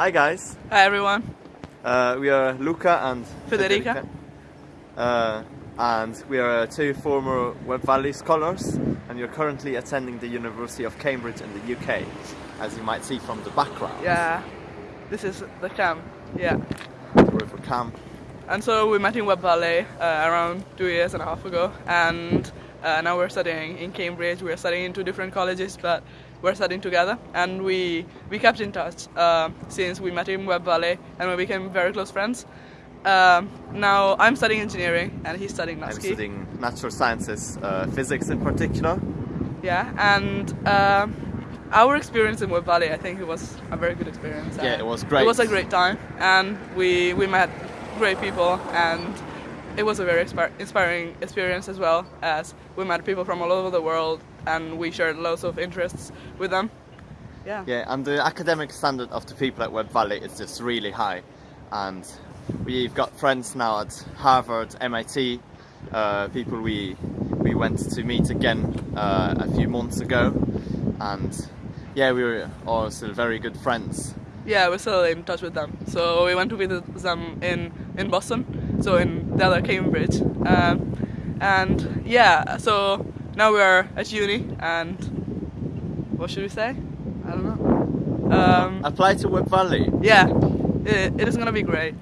Hi guys, Hi everyone. uh, we are Luca and Federica. Uh, and we are uh, two former Web Valley scholars and you're currently attending the University of Cambridge in the UK, as you might see from the background. Yeah, this is the camp. Yeah. We're for camp. And so we met in Web Valley uh, around two years and a half ago, and uh, now we're studying in Cambridge. We're studying in two different colleges, but we're studying together, and we we kept in touch uh, since we met in Web Valley, and we became very close friends. Um, now I'm studying engineering, and he's studying I'm studying natural sciences, uh, physics in particular. Yeah, and um, our experience in Web Valley, I think it was a very good experience. Yeah, it was great. It was a great time, and we we met great people, and it was a very inspiring experience as well, as we met people from all over the world, and we shared lots of interests with them. Yeah. Yeah, and the academic standard of the people at Web Valley is just really high. And we've got friends now at Harvard, MIT, uh, people we we went to meet again uh, a few months ago, and yeah, we were all still very good friends. Yeah, we're still in touch with them. So we went to visit them in, in Boston, so in other Cambridge. Um, and yeah, so now we are at uni, and what should we say? I don't know. Um, Apply to Web Valley. yeah, it, it is gonna be great.